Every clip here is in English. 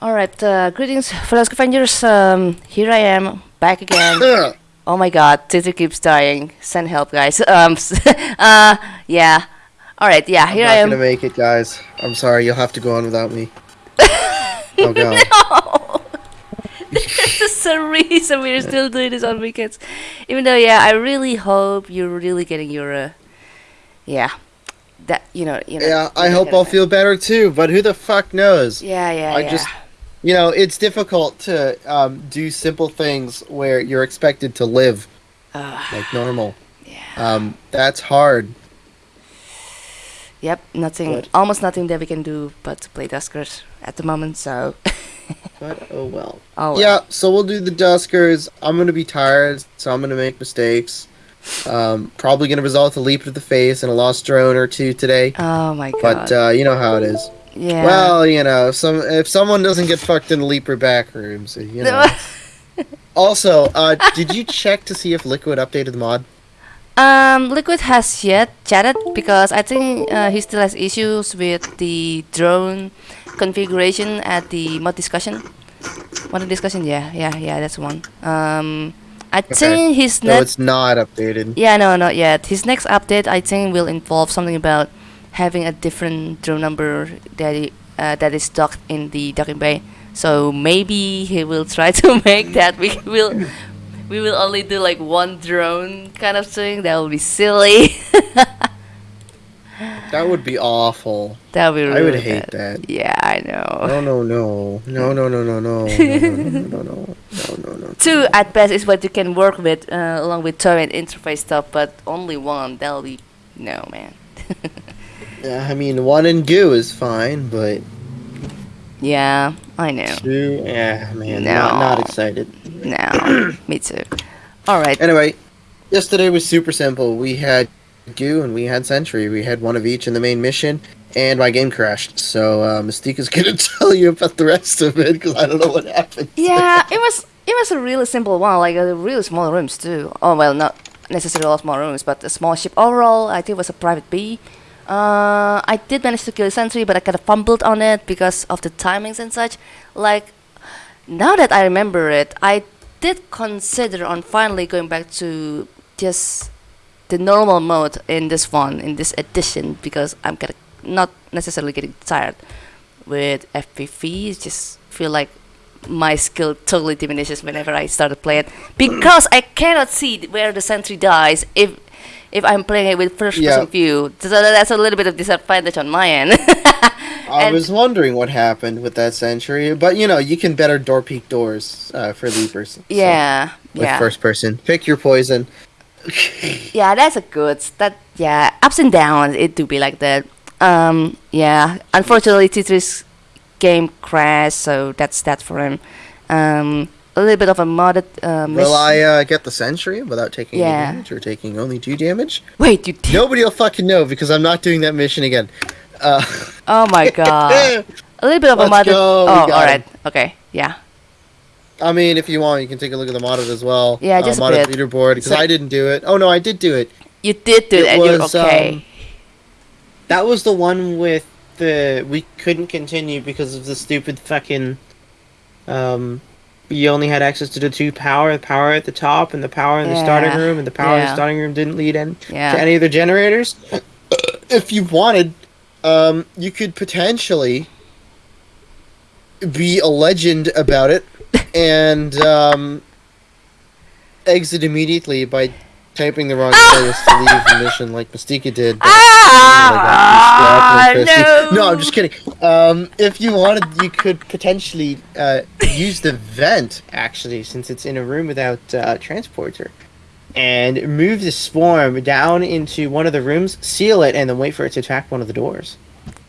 All right, uh, greetings, fellow Avengers. Um, here I am, back again. oh my god, Twitter keeps dying. Send help, guys. Um, uh, yeah. All right, yeah, here I'm I not am. gonna make it, guys. I'm sorry. You'll have to go on without me. oh god. No! There's a reason we're still doing this on weekends. Even though, yeah, I really hope you're really getting your, uh, yeah, that you know, you know. Yeah, I hope I'll feel better too. But who the fuck knows? Yeah, yeah, I yeah. just, you know, it's difficult to um, do simple things where you're expected to live Uh, like normal. yeah. Um, that's hard. Yep, nothing, But- almost nothing that we can do but to play Duskers at the moment. So, But oh well. oh well. Yeah, so we'll do the Duskers. I'm gonna be tired, so I'm gonna make mistakes. Um, probably gonna result a leap to the face and a lost drone or two today. Oh my god. But uh, you know how it is. Yeah. Well, you know, if some if someone doesn't get fucked in the leaper back rooms, you know. also, uh, did you check to see if Liquid updated the mod? Um, Liquid has yet chatted because I think uh, he still has issues with the drone configuration at the mod discussion. Mod discussion, yeah, yeah, yeah, that's one. Um, I think his No, it's not updated. yeah, no, not yet. His next update, I think, will involve something about having a different drone number that uh, that is docked in the docking bay. So maybe he will try to make that. We will. We will only do like one drone kind of thing. That will be silly. That would be awful. that would be really I would really hate that. Yeah, I know. No, no, no, no, no, no, no, no, no, no, no, no, no, no, no, no. Two at best is what you can work with, uh, along with turret interface stuff, but only one. That'll be no man. Yeah, I mean, one and goo is fine, but yeah, I know. two, yeah, man, No. not, not excited. No, me too. All right. Anyway, yesterday was super simple. We had Goo and we had Sentry. We had one of each in the main mission, and my game crashed. So uh, Mystica is gonna tell you about the rest of it because I don't know what happened. Yeah, it was it was a really simple one, like a really small rooms too. Oh well, not necessarily all small rooms, but a small ship overall. I think it was a private B. Uh, I did manage to kill a sentry, but I kind of fumbled on it because of the timings and such. Like now that I remember it, I did consider on finally going back to just the normal mode in this one in this edition because I'm kind of not necessarily getting tired with FPV. Just feel like my skill totally diminishes whenever I start to play it because I cannot see where the sentry dies if if I'm playing it with first person Yeah. view. So that's a little bit of disadvantage on my end. I was wondering what happened with that sentry, but you know, you can better door peek doors uh, for leapers. so, yeah, with yeah, first person, pick your poison. yeah. That's a good. That yeah, ups and downs. It do be like that. Um, yeah. Unfortunately, T3's game crashed, so that's that for him. Um, a little bit of a modded uh, Will. I uh, get the Sentry without taking Yeah. any damage or taking only two damage? Wait, you did? Nobody will fucking know because I'm not doing that mission again. Uh, Oh my god. A little bit of a Let's modded. go, Oh, got alright. Okay. Yeah. I mean, if you want, you can take a look at the modded as well. Yeah, just a uh, modded bit. leaderboard because So- I didn't do it. Oh no, I did do it. You did do it, It and you're okay. um, That was the one with the we couldn't continue because of the stupid fucking. Um, you only had access to the two power, the power at the top and the power in the starting room, and the power in the starting room didn't lead in yeah. to any of the generators. if you wanted, um, you could potentially be a legend about it and um, exit immediately by typing the wrong place to leave the mission like Mystica did. but- Ah, Oh no. no, I'm just kidding. Um, if you wanted, you could potentially uh, use the vent, actually, since it's in a room without uh, transporter, and move the swarm down into one of the rooms, seal it, and then wait for it to attack one of the doors.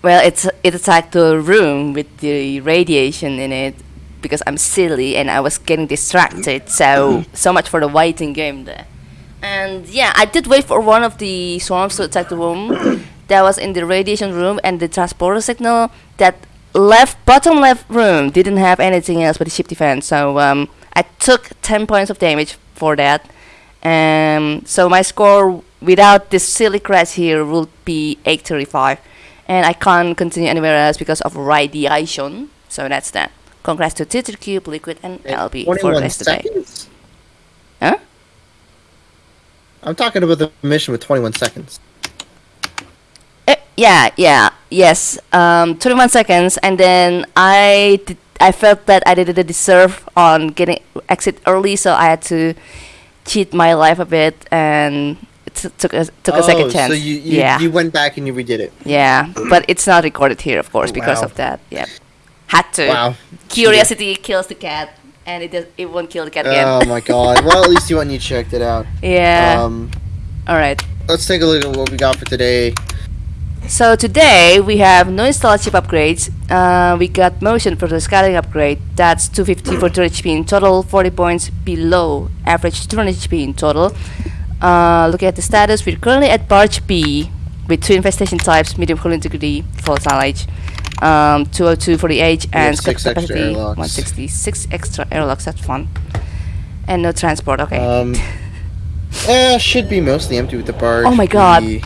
Well, it's it attacked the room with the radiation in it because I'm silly and I was getting distracted. So so much for the waiting game there. And yeah, I did wait for one of the swarms to attack the room that was in the radiation room and the transporter signal that left bottom left room didn't have anything else but the ship defense. So um, I took 10 points of damage for that. Um, so my score without this silly crash here would be 835 and I can't continue anywhere else because of radiation. So that's that. Congrats to Titter Cube, Liquid, and LB for the 21 rest today. seconds? Huh? I'm talking about the mission with 21 seconds. Uh, yeah, yeah, yes. Um, 21 seconds, and then I did, I felt that I didn't deserve on getting exit early, so I had to cheat my life a bit and took a took a second Oh, chance. So you, you, yeah, you went back and you redid it. yeah, but it's not recorded here, of course, because Wow. of that. Yeah, had to. Wow. Curiosity kills the cat, and it does, it won't kill the cat again. Oh my god. Well, at least you went and you checked it out. yeah. Um, All right. let's take a look at what we got for today. So today we have no install chip upgrades. Uh, we got motion for the scaling upgrade. That's 250 for 200 HP in total, 40 points below average 200 HP in total. Uh, looking at the status, we're currently at Barge B with two infestation types, medium hull integrity, full knowledge. Um, 202 for the age and have six extra capacity airlocks. 166 extra airlocks. That's fun. And no transport. Okay. Um, eh, should be mostly empty with the barge. Oh my god. We-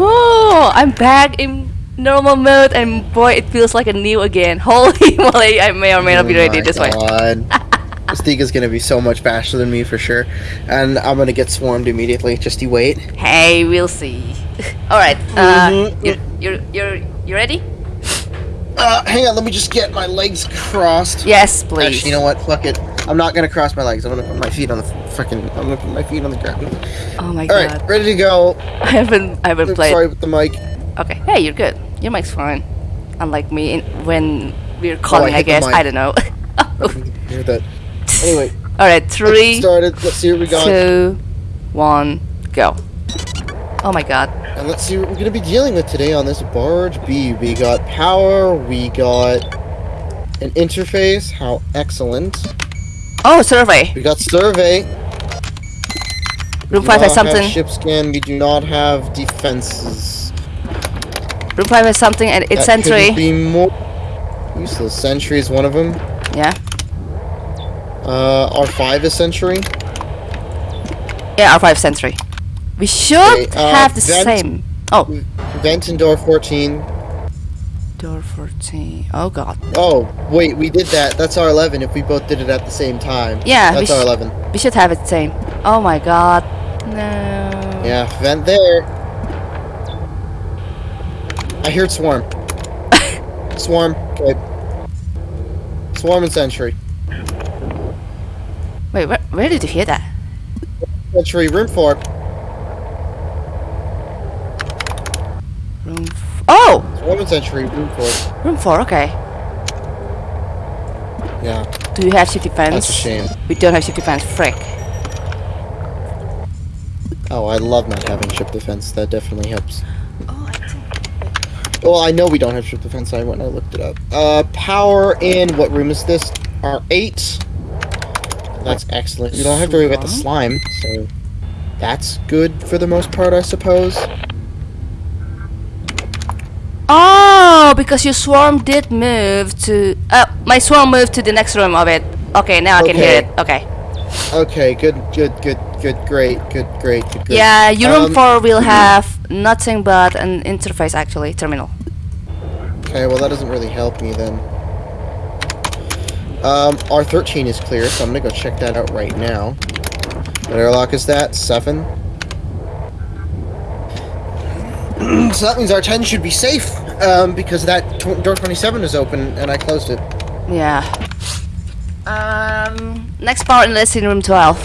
Oh, I'm back in normal mode, and boy, it feels like a new again. Holy moly, I may or may not be Oh ready this way. Stiga's gonna be so much faster than me for sure. And I'm gonna get swarmed immediately. Just you wait. Hey, we'll see. All right, uh, Mhm. you're you're you're you ready? Uh, hang on, let me just get my legs crossed. Yes, please. Actually, you know what? Fuck it. I'm not gonna cross my legs. I'm gonna put my feet on the freaking. I'm gonna put my feet on the ground. Oh my All god, All right, ready to go. I haven't I haven't Oops, played. Sorry with the mic. Okay, hey, you're good. Your mic's fine. Unlike me, in, when we're calling, I, hit the guess. I don't know. Hear that? Anyway, All right, let's three, get started. Let's see what we got, two, one, go. Oh my god. And let's see what we're gonna be dealing with today on this barge B. We got power. We got an interface. How excellent. Oh, survey. We got survey. Room We five do has not have something. Ship scan. We do not have defenses. Room five has something, and it's That couldn't. Be more useless. Sentry is one of them. Yeah. Uh, R5 is Sentry. Yeah, R5 Sentry. We should Okay, uh, have the vent- same. Oh, Vent and door 14. door 14. Oh god. Oh, wait, we did that. That's R11 if we both did it at the same time. Yeah, That's sh- R11. We should have it same. Oh my god. No. Yeah, vent there. I heard swarm. swarm. Okay. Swarm and sentry. Wait, where, where did you hear that? Sentry, room 4. Room. F- sentry, room 4. Room 4, okay. Yeah, Do you have ship defense? that's a shame. We don't have ship defense. Frick. Oh, I love not having ship defense. That definitely helps. Oh, I think. Well, I know we don't have ship defense. I went and I looked it up. Uh, power in what room is this? R8. That's excellent. You don't have to worry about the slime, so that's good for the most part, I suppose. Oh, because your swarm did move to. Uh, my swarm moved to the next room of it. Okay, now I can hear it. Okay. Okay, good, good, good, good, great, good, great, good, great. Yeah, your room Um, 4 will have nothing but an interface actually, terminal. Okay, well that doesn't really help me then. Um, R13 is clear, so I'm gonna go check that out right now. What airlock is that? Seven. so that means R10 should be safe, um, because that tw- door 27 is open and I closed it. Yeah. Um, next power inlet in room 12.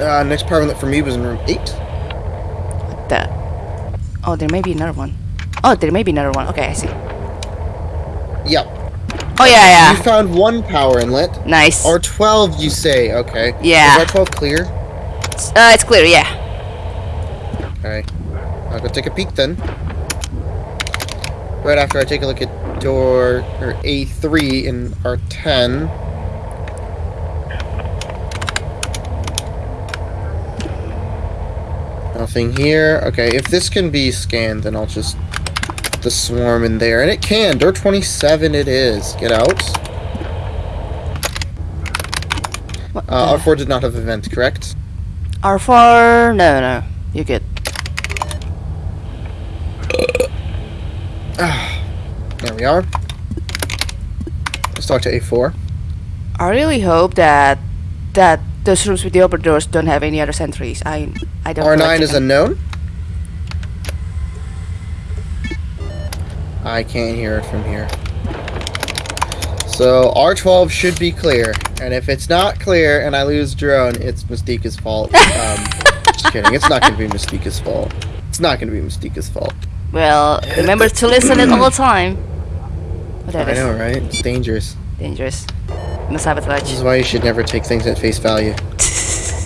Uh, next power inlet for me was in room 8. The. Oh, there may be another one. Oh, there may be another one. Okay, I see. Yep. Oh yeah, yeah. You found one power inlet. Nice. R12, you say, okay. Yeah. Is R12 clear? Uh, it's clear. Yeah. I'll go take a peek then. Right after I take a look at door or A3 in R10. Nothing here. Okay, if this can be scanned, then I'll just the swarm in there. And it can. Door 27 it is. Get out. Uh, R4 did not have event, correct? R4. No, no. You're There we are. Let's talk to A4. I really hope that that those rooms with the open doors don't have any other sentries. I I don't. R9 like is unknown. I can't hear it from here. So R12 should be clear, and if it's not clear and I lose drone, it's Mystica's fault. Um, just kidding. It's not going to be Mystica's fault. It's not going to be Mystica's fault. Well, remember to listen it all the time. But I is know, right? It's dangerous. dangerous. No This is why you should never take things at face value.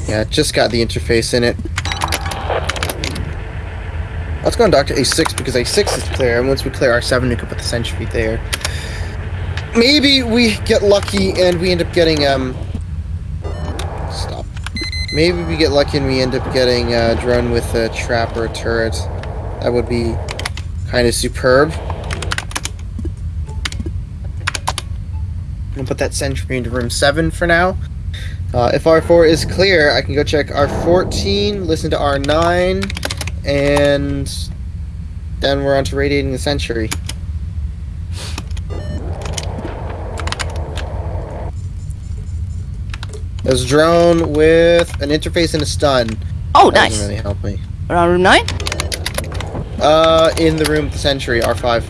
Yeah, just got the interface in it. Let's go on Doctor A6 because A6 is clear, and once we clear R7, we can put the sentry there. Maybe we get lucky and we end up getting um. Stop. Maybe we get lucky and we end up getting a drone with a trap or a turret. That would be kind of superb. I'm gonna put that sentry into room 7 for now. Uh, if R4 is clear, I can go check R14, listen to R9, and then we're on to radiating the sentry. There's a drone with an interface and a stun. Oh, That nice. doesn't really help me. Around room nine. Uh, in the room the sentry, R5.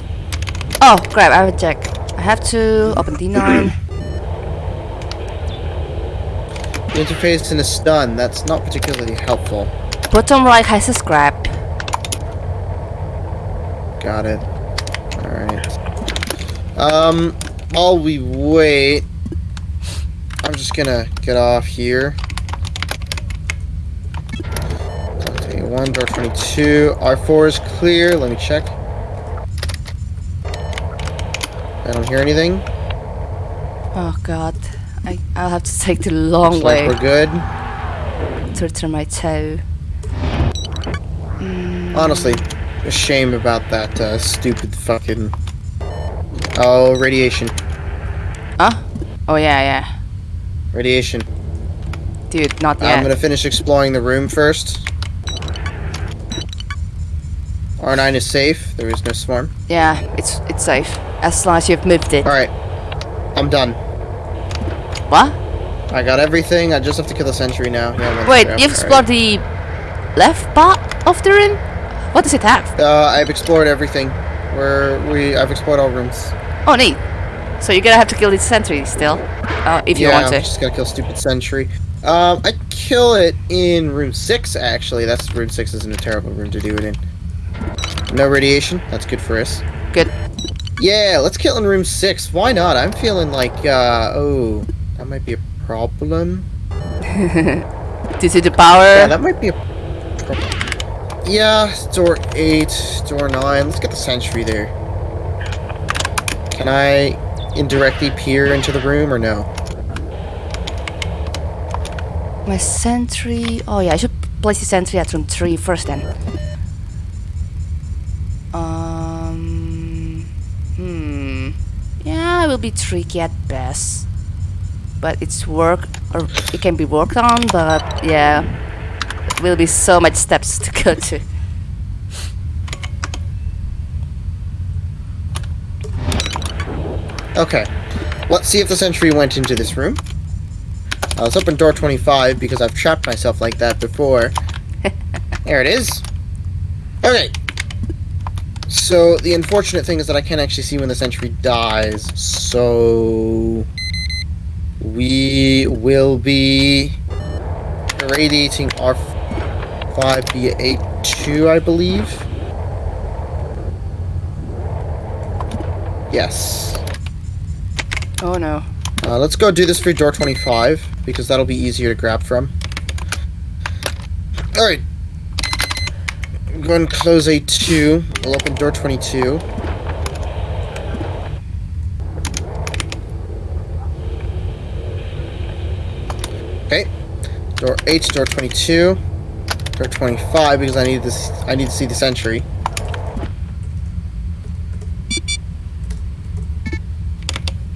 Oh, crap! I have a check. I have to open D9. The interface in a stun, that's not particularly helpful. Bottom right has a scrap. Got it. Alright. Um, while we wait, I'm just gonna get off here. Okay, one, door 22. R4 is clear. Let me check. I don't hear anything. Oh god. I, I'll have to take the long Looks way like we're good. to return my toe. Honestly, a shame about that uh, stupid fucking. Oh, radiation. Huh? Oh yeah, yeah. Radiation. Dude, not that. I'm gonna finish exploring the room first. R9 is safe. There is no swarm. Yeah, it's it's safe. As long as you've moved it. Alright. I'm done. What? I got everything. I just have to kill the sentry now. Yeah, Wait, you've explored the left part of the room? What does it have? Uh, I've explored everything. Where we, I've explored all rooms. Oh, neat. So you're gonna have to kill the sentry still, uh, if you yeah, want I'm to. just gotta kill stupid sentry. Um, I'd kill it in room six. Actually, that's room six isn't a terrible room to do it in. No radiation. That's good for us. Good. Yeah, let's kill in room six. Why not? I'm feeling like, uh, oh, that might be a problem. Due to the power. Yeah, that might be a problem. Yeah, door eight, door nine. Let's get the sentry there. Can I indirectly peer into the room or no? My sentry. Oh yeah, I should place the sentry at room three first then. Will be tricky at best, but it's work or it can be worked on. But yeah, it will be so much steps to go to. Okay. Let's see if the sentry went into this room. Uh, let's open door 25 because I've trapped myself like that before. there it is. Okay. So, the unfortunate thing is that I can't actually see when the sentry dies. So... We will be radiating R5 via A2, I believe. Yes. Oh no. Uh, let's go do this for door 25, because that'll be easier to grab from. Alright. Go ahead and close A2. We'll open door 22. Okay. Door 8, door 22. Door 25, because I need this I need to see the sentry.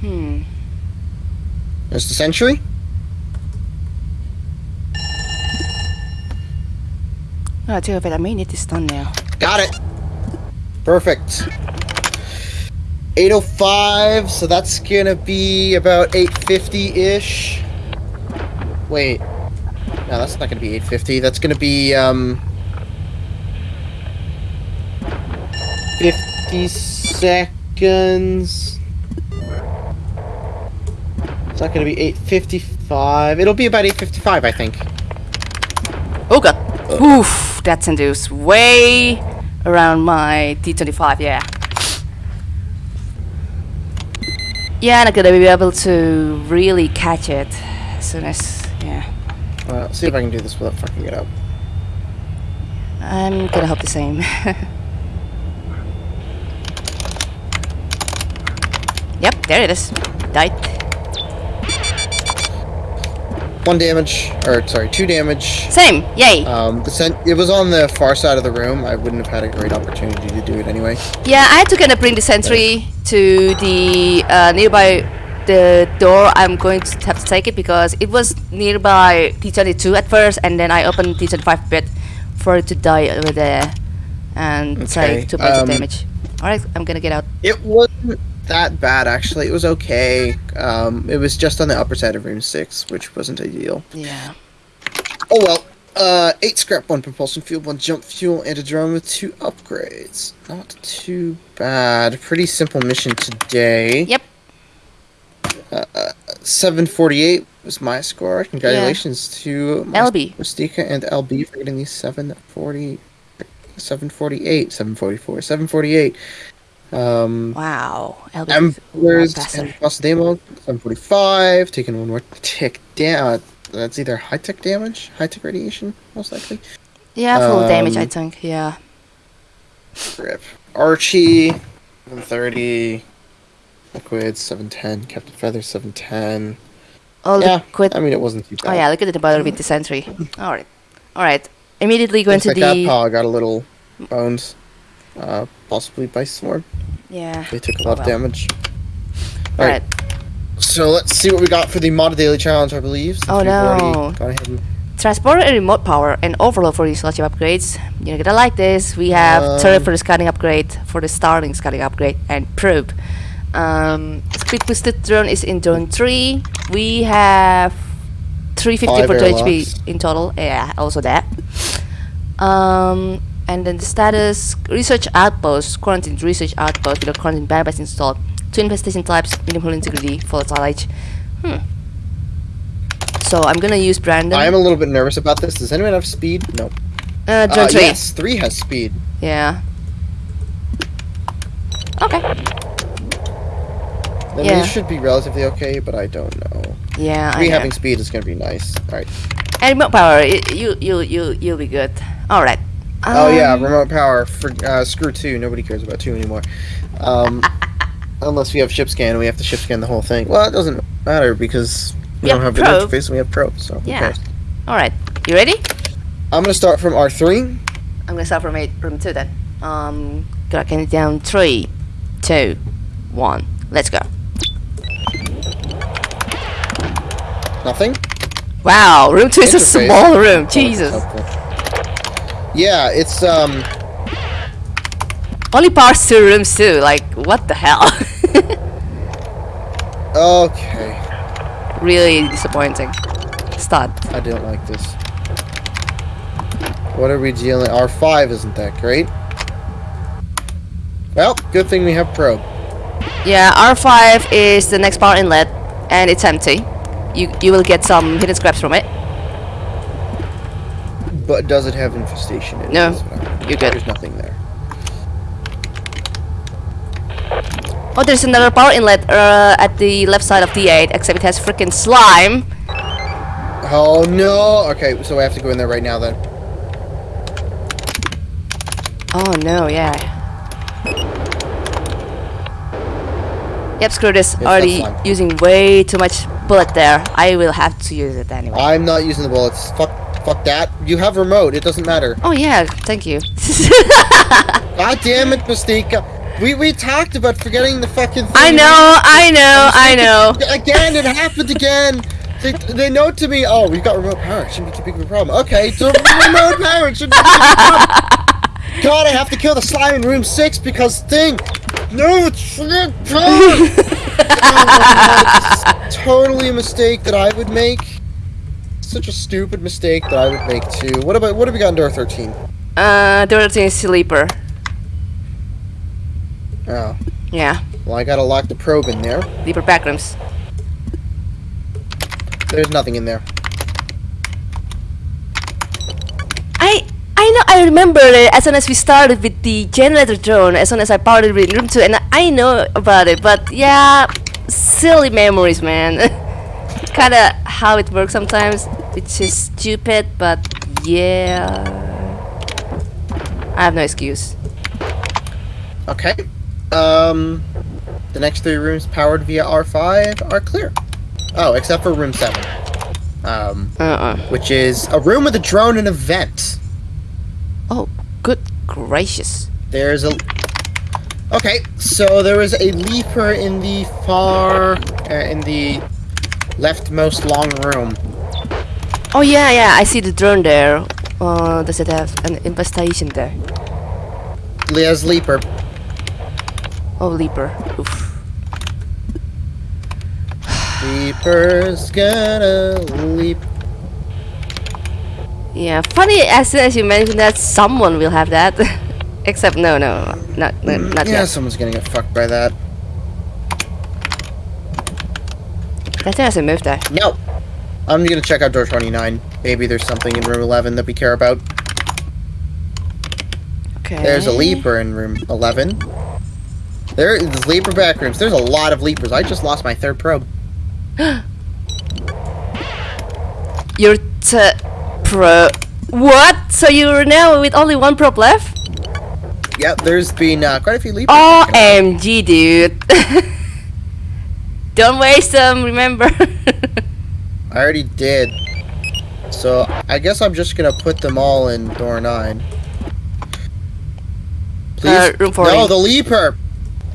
Hmm. There's the sentry. Oh, I tell you what, I may need this done now. Got it. Perfect. 805, so that's gonna be about 850-ish. Wait. No, that's not gonna be 850. That's gonna be, um... 50 seconds. It's not gonna be 855. It'll be about 855, I think. Oh god. Oof, that's induced way around my T25, yeah. Yeah, I'm not gonna be able to really catch it as soon as, yeah. Well, see if I can do this without fucking it up. I'm gonna hope the same. yep, there it is. Died. One damage, or sorry, two damage. Same, yay. Um, it was on the far side of the room. I wouldn't have had a great opportunity to do it anyway. Yeah, I had to kind of bring the sentry to the uh, nearby the door. I'm going to have to take it because it was nearby T22 at first, and then I opened T25 bit for it to die over there and Okay, take two points of um, damage. All right, I'm gonna get out. It wasn't that bad actually. It was okay. Um, it was just on the upper side of room six, which wasn't ideal. Yeah. Oh well. Uh, eight scrap, one propulsion fuel, one jump fuel, and a drone with two upgrades. Not too bad. Pretty simple mission today. Yep. Uh, 748 was my score. Congratulations to my LB. Mystica and LB for getting these 740, 748, 744, 748. Um, Wow. LB is a lot Embers and Boss Demo, 745, taking one more tick down. That's either high tech damage, high tech radiation, most likely. Yeah, full damage. I um, think. Yeah. Rip. Archie, 730. Liquid, 710. Captain Feather, 710. Oh, yeah, liquid. I mean, it wasn't too bad. Oh yeah, look at the bottom with the sentry. All right. All right. Immediately going Looks to like the. that paw got a little bones. Uh, possibly by Swarm. Yeah. They took a Oh, lot of damage. All right. So let's see what we got for the mod daily challenge, I believe. Oh, no. Gone ahead and Transport and remote power and overload for these logic upgrades. You're gonna like this. We have Um, turret for the scanning upgrade, for the starting scanning upgrade, and probe. Um, speed boosted drone is in drone 3. We have 350 for 2 HP in total. Yeah, also that. Um, and then the status research outpost, quarantine research outpost with a quarantine bypass installed. Two infestation types, hull integrity, volatile age. Hmm. So I'm gonna use Brandon. I am a little bit nervous about this. Does anyone have speed? No. uh, drone Uh, 3. yes, three has speed. Yeah. Okay. Then Yeah. these should be relatively okay, but I don't know. Yeah. I Three know. having speed is gonna be nice. Alright. And remote power. You you you you'll be good. All right. Oh yeah, Um, remote power for uh, screw two. Nobody cares about two anymore. Um, unless we have ship scan, we have to ship scan the whole thing. Well, it doesn't matter because we We don't have have an interface and we have probe. So Yeah. All right. You ready? I'm gonna start from R three. I'm gonna start from eight, room two then. Um, count it down. Three, two, one. Let's go. Nothing. Wow, room two is a small room. Oh, Jesus. Yeah, it's um. Only parts two rooms too. Like what the hell? Okay. really disappointing. Start. I don't like this. What are we dealing? R5 isn't that great. Well, good thing we have probe. Yeah, R5 is the next power inlet, and it's empty. You you will get some hidden scraps from it. But does it have infestation in it? No, That's what I'm- you're good. There's nothing there. Oh, there's another power inlet uh, at the left side of D8, except it has freaking slime. Oh no! Okay, so I have to go in there right now then. Oh no, yeah. Yep, screw this. Already using way too much bullet there. I will have to use it anyway. I'm not using the bullets. Fuck, fuck that. You have remote. It doesn't matter. oh yeah, thank you. God damn it, Mystica. We we talked about forgetting the fucking. Thing. I know, I know, I know. Again, it happened again. They, they note to me, oh, we've got remote power. It shouldn't be too big of a problem. Okay, so remote power it shouldn't be too big of a problem. God, I have to kill the slime in room six because thing. No, it's time! oh, totally a mistake that I would make. Such a stupid mistake that I would make too. What about what have we got in door 13? Uh, door 13 is sleeper. Oh. Yeah, Well, I gotta lock the probe in there. sleeper backrooms. There's nothing in there. I I know I remember it as soon as we started with the generator drone, as soon as I powered it in room 2, and I know about it, but yeah, silly memories, man. Kinda how it works sometimes, which is stupid, but yeah. I have no excuse. Okay. Um, the next three rooms powered via R5 are clear. Oh, except for room 7. Um, Uh-uh. which is a room with a drone and a vent. Oh, good gracious. There's a. Okay, so there is a leaper in the far, uh, in the leftmost long room. Oh yeah, yeah, I see the drone there. Uh, does it have an infestation there? Leah's leaper. Oh, leaper. Oof. Leaper's gonna leap. Yeah, funny as soon as you mentioned that someone will have that. Except no, no, not no, not yeah, yet. someone's gonna get fucked by that. That thing hasn't moved there. No. I'm gonna check out door 29. Maybe there's something in room 11 that we care about. Okay. There's a leaper in room 11. There is leaper back rooms. There's a lot of leapers. I just lost my third probe. You're t pro. What? So you're now with only one probe left? Yep, there's been uh, quite a few leapers. OMG, dude. Don't waste them, remember? I already did. So I guess I'm just gonna put them all in door 9. Please. Uh, room 40. No, the leaper.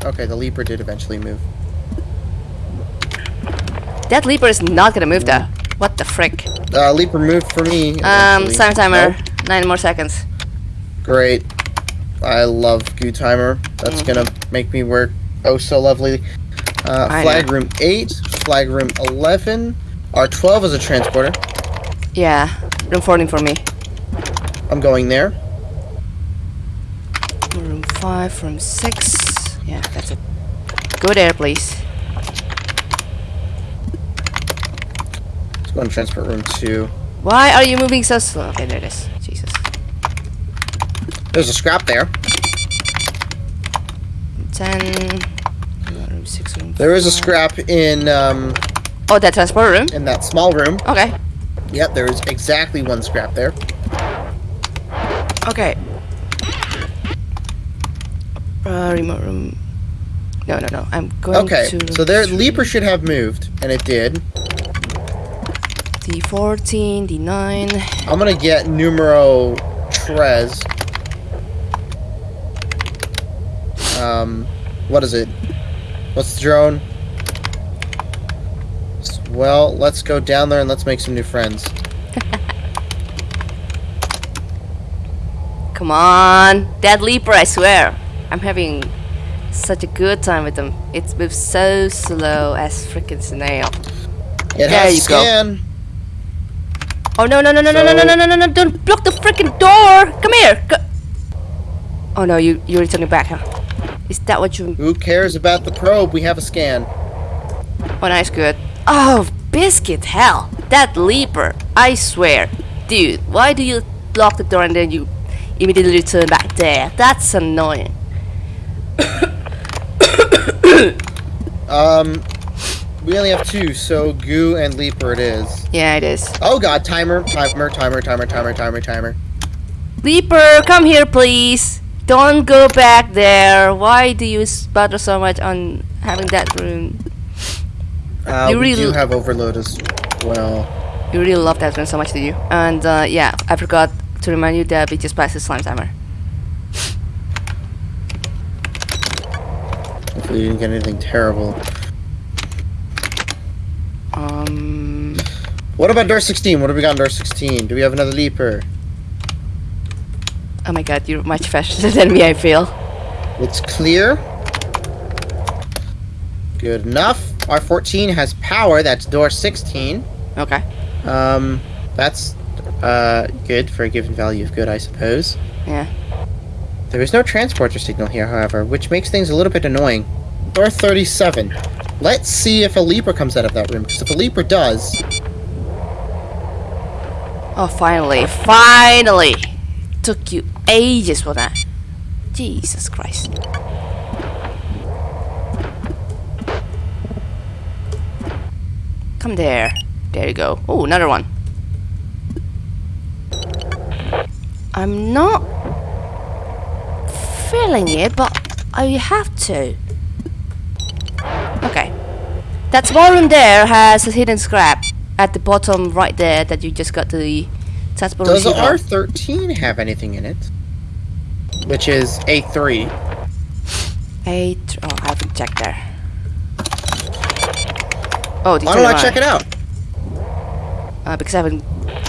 Okay, the leaper did eventually move. that leaper is not gonna move though. What the frick? Uh, leaper moved for me. Um, eventually. time timer. Nope. Nine more seconds. Great. I love Goo Timer. That's Mhm. gonna make me work oh so lovely. Uh, flag know. room 8, flag room 11. R12 is a transporter. Yeah, room 14 for me. I'm going there. Room 5, room 6. Yeah, that's it. Go there, please. Let's go and transport room 2. Why are you moving so slow? Okay, there it is. Jesus. There's a scrap there. 10. Room 6, room There is a scrap in um, Oh, that transport room? in that small room. Okay. Yep, there is exactly one scrap there. Okay. Uh, remote room. No, no, no. I'm going Okay, to. Okay, so there Leaper should have moved, and it did. D14, D9. I'm gonna get numero tres. Um, what is it? What's the drone? Well, let's go down there and let's make some new friends. Come on. dead leaper, I swear. I'm having such a good time with them. It moves so slow as freaking snail. It there you scan. go. Oh no no no no so no no no no no no! Don't block the freaking door! Come here. Go oh no, you you're returning back, huh? Is that what you? Who cares about the probe? We have a scan. Oh, nice, good. Oh, biscuit, hell! That leaper! I swear, dude, why do you lock the door and then you immediately turn back there? That's annoying. Um, we only have two, so Goo and Leaper it is. Yeah, it is. Oh god, timer, timer, timer, timer, timer, timer, timer. Leaper, come here, please. Don't go back there. Why do you bother so much on having that room? Uh, You we really- do have overload as well. You really love that room so much, do you? And uh, yeah, I forgot to remind you that we just passed the slime timer. Hopefully you didn't get anything terrible. Um, What about door 16? What do we got in door 16? Do we have another leaper? oh my god, you're much faster than me, I feel. It's clear. Good enough. R14 has power. That's door 16. Okay. Um, that's uh good for a given value of good, I suppose. Yeah. There is no transporter signal here, however, which makes things a little bit annoying. Door 37. Let's see if a Leaper comes out of that room, because if a Leaper does, Oh, finally, finally! Took you ages for that. Jesus Christ. Come there. There you go. Oh, another one. I'm not feeling it, but I have to. Okay. That small room there has a hidden scrap at the bottom right there that you just got to the transport does receiver. R13 have anything in it? Which is A3. Eight. Oh, I haven't checked there. Oh, Why don't I check it out? Uh, because I haven't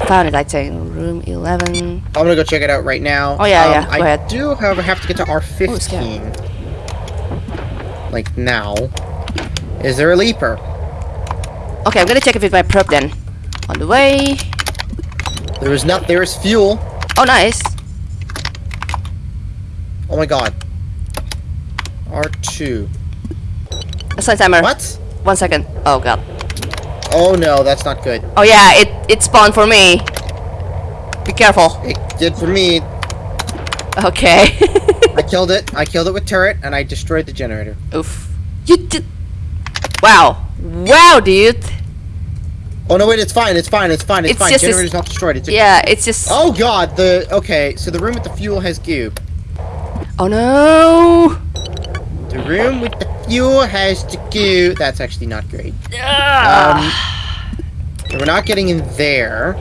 found it. I'd say room 11. I'm gonna go check it out right now. Oh, yeah, Um, yeah, go I ahead. do, however, have to get to Oh, R15. like now. Is there a Leaper? Okay, I'm gonna check if it's my prep then. On the way. There is not. There is fuel. Oh, nice. Oh my god. R2. Assign timer. What? One second. Oh god. Oh no, that's not good. Oh yeah, it it spawned for me. Be careful. It did for me. Okay. I killed it. I killed it with turret, and I destroyed the generator. Oof. You did. Wow. Wow, dude. Oh no, wait, it's fine. It's fine. It's fine. It's, It's fine. just this- Generator's not destroyed. It's Yeah, it's just. Oh god, the okay. So the room with the fuel has goo. Oh no. The room with the fuel has to goo. That's actually not great. Um, we're not getting in there.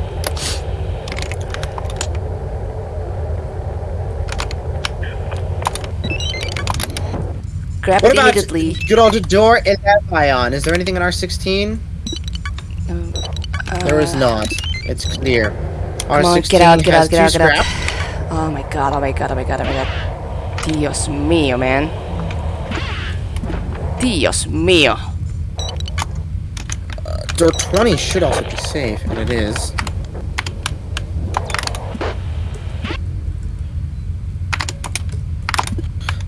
Grab What about immediately. good old door in that ion? Is there anything in R16? Um, There is uh, not. It's clear. R16 Come on, get out, get has out, get out, two get out. scrap. Oh my god, oh my god, oh my god, oh my god. Dios mío, man. Dios mío. Door 20 should also be safe, and it is.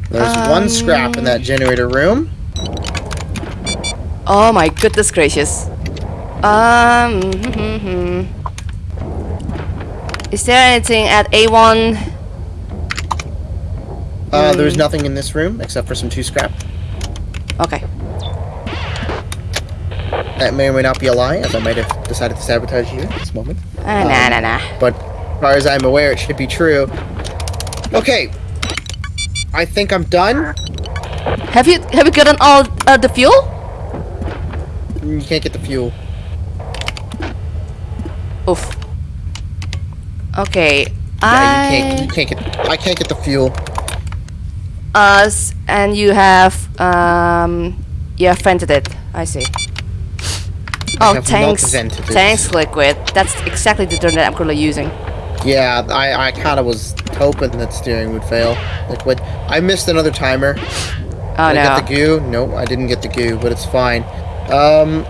There's one scrap in that generator room. Oh my goodness gracious. Um. Is there anything at A1? Uh, there's Hmm. nothing in this room except for some two scrap. Okay. That may or may not be a lie, as I might have decided to sabotage you at this moment. Uh, nah, nah, nah. But as far as I'm aware, it should be true. Okay. I think I'm done. Have you have you gotten all uh, the fuel? You can't get the fuel. Oof. Okay. Yeah, I you can't. You can't get. I can't get the fuel. Us and you have um you have vented it. I see. Oh, have not tanks. Tanks liquid. That's exactly the term that I'm currently using. Yeah, I, I kind of was hoping that steering would fail. Liquid. I missed another timer. Oh Did I no. get the goo? Nope, I didn't get the goo, but it's fine. Um,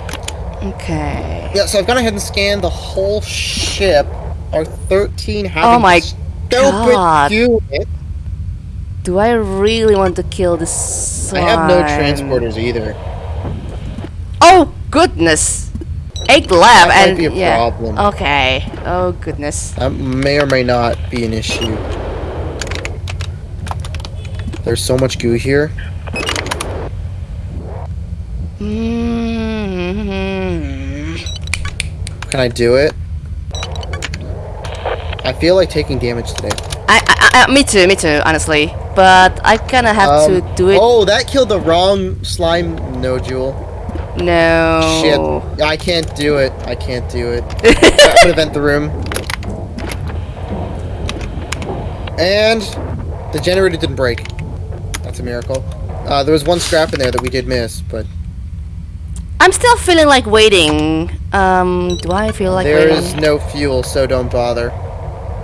Okay. yeah, so I've gone ahead and scanned the whole ship. R13 having Oh my stupid God. goo in it. Do I really want to kill this I have no transporters either. Oh goodness! Eight left That might and be a yeah. problem. Okay. Oh goodness. That may or may not be an issue. There's so much goo here. Mm-hmm. Can I do it? I feel like taking damage today. I, I, I, me too, me too, honestly. But I kind of have Um, to do it. Oh, that killed the wrong slime nodule. No. Shit. I can't do it. I can't do it. I'm gonna vent the room. And the generator didn't break. That's a miracle. Uh, there was one scrap in there that we did miss, but I'm still feeling like waiting. Um, do I feel like there waiting? is no fuel, so don't bother.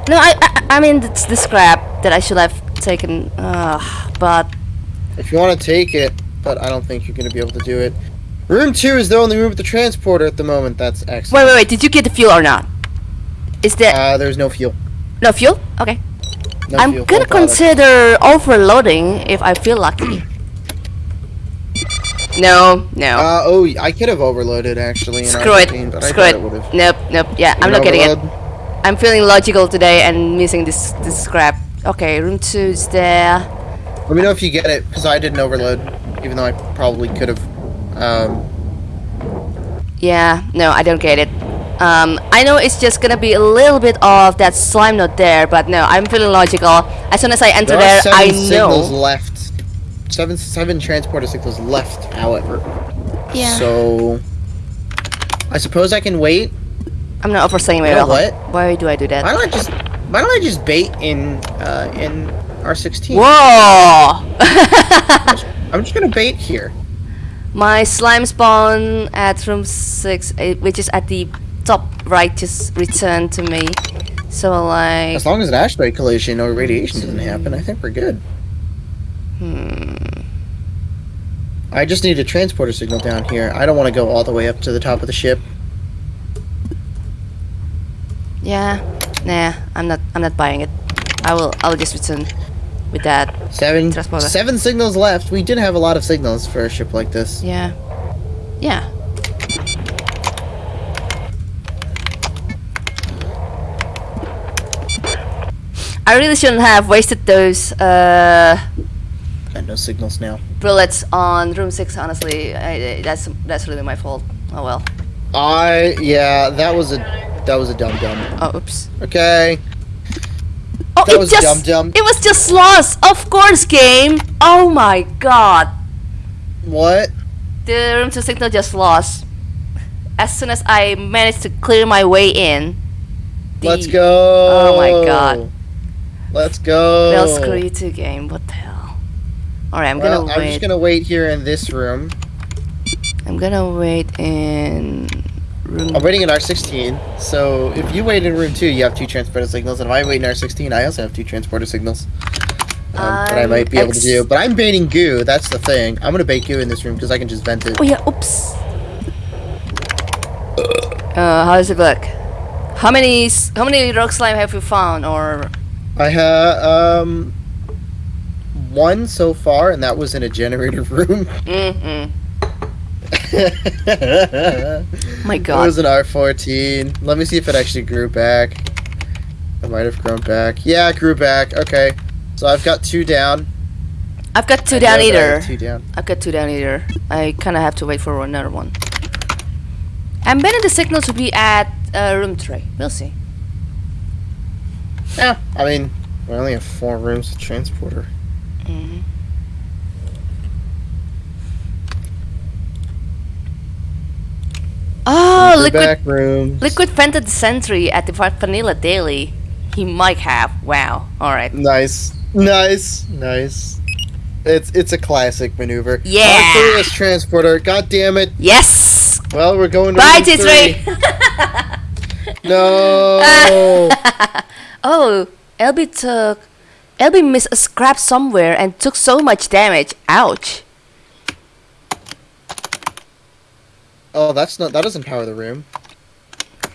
No, I, I, I mean it's the scrap that I should have taken. Uh, but If you want to take it, but I don't think you're going to be able to do it. Room two is the only room with the transporter at the moment. That's excellent. wait, wait. wait, Did you get the fuel or not? Is there Uh, there's no fuel. no fuel? Okay. No I'm fuel. gonna consider overloading if I feel lucky. no, no. Uh, oh, I could have overloaded actually. Screw it. R15, But I Screw it. Nope, nope. Yeah, I'm You not getting it. I'm feeling logical today and missing this this scrap. Okay, room two is there. Let me know if you get it, because I didn't overload, even though I probably could have. Um, Yeah, no, I don't get it. Um, I know it's just gonna be a little bit of that slime not there, but no, I'm feeling logical. As soon as I enter there there, are I seven signals know. left. Seven seven transporter signals left, however. Yeah. So, I suppose I can wait. I'm not overstaying my You know welcome. what? Why do I do that? Why don't I just Why don't I just bait in uh, in R16? Whoa! I'm just gonna bait here. My slime spawn at room 6, eh, which is at the top right, just returned to me. So, like. As long as an asteroid collision or radiation doesn't happen, I think we're good. Hmm. I just need a transporter signal down here. I don't want to go all the way up to the top of the ship. Yeah. Nah, I'm not. I'm not buying it. I will. I'll just return with that. Seven, Transporter. seven signals left. We did have a lot of signals for a ship like this. Yeah. Yeah. I really shouldn't have wasted those uh, And no signals now. bullets on room six. Honestly, I, I- that's that's really my fault. Oh well. I yeah, that was a that was a dumb dumb. Oh oops. Okay. Oh, That it was just dum-dum. it was just lost. Of course, game. Oh my god. What? The room to signal just lost. As soon as I managed to clear my way in. the- Let's go. Oh my God. Let's go. Well, screw you too, game. What the hell? Alright, I'm Well, gonna I'm wait. just gonna wait here in this room. I'm gonna wait in. I'm waiting in R16. So if you wait in room two, you have two transporter signals, and if I wait in R16, I also have two transporter signals. Um, that I might be able to do. But I'm baiting goo. That's the thing. I'm gonna bait goo in this room because I can just vent it. Oh yeah, oops. Uh, how does it look? How many how many rock slime have you found? Or I have um one so far, and that was in a generator room. mm-mm. My God. It was an R14. Let me see if it actually grew back. It might have grown back. Yeah, it grew back. Okay. So I've got two down. I've got two I down know that I have either. Two down. I've got two down either. I kind of have to wait for another one. I'm betting the signal to be at uh, room three. We'll see. Yeah. I mean, we only have four rooms with transporter. hmm Oh, liquid liquid vented sentry at the Va- Vanilla Daily. He might have. Wow. All right. Nice. Nice. Nice. It's it's a classic maneuver. Yeah. Arcturus transporter. God damn it. Yes. Well, we're going to Bye, room three. T3. No. oh, LB took. LB missed a scrap somewhere and took so much damage. Ouch. Oh, that's not. That doesn't power the room.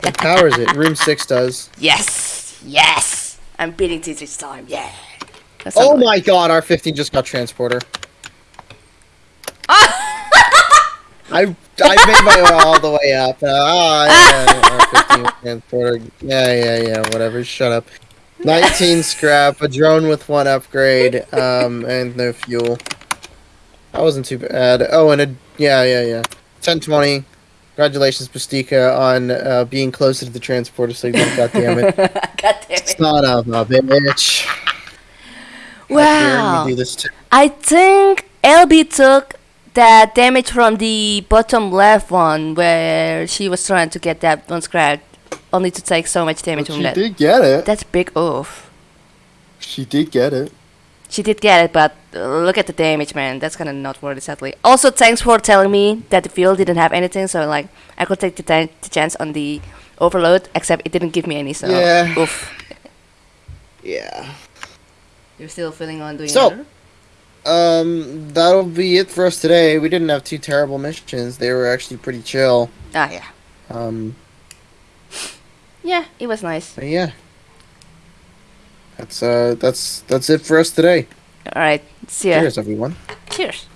It powers it. Room six does. Yes. Yes. I'm beating T3 this time. Yeah. That's Oh good. my god, R15 just got transporter. I I made my way all the way up. Uh, ah, yeah, R15 transporter. Yeah, yeah, yeah. Whatever. Shut up. 19 scrap, a drone with one upgrade, um, and no fuel. That wasn't too bad. Oh, and a yeah, yeah, yeah. 1020. Congratulations, Pastika, on uh, being closer to the transporter signal. God damn it. God damn it. Son of a bitch. Wow. Do this I think LB took that damage from the bottom left one where she was trying to get that one scratch, only to take so much damage from she that. did get it. That's big oof. She did get it. She did get it, but uh, look at the damage, man. That's kind of not worth it, sadly. Also, thanks for telling me that the field didn't have anything, so like I could take the, the chance on the overload, except it didn't give me any. So, Yeah. oof. Yeah. You're still feeling on doing So- another? um, that'll be it for us today. We didn't have two terrible missions. They were actually pretty chill. Ah, yeah. Um, Yeah, it was nice. but yeah. That's uh, that's that's it for us today. Alright, see ya. Cheers, everyone. Cheers.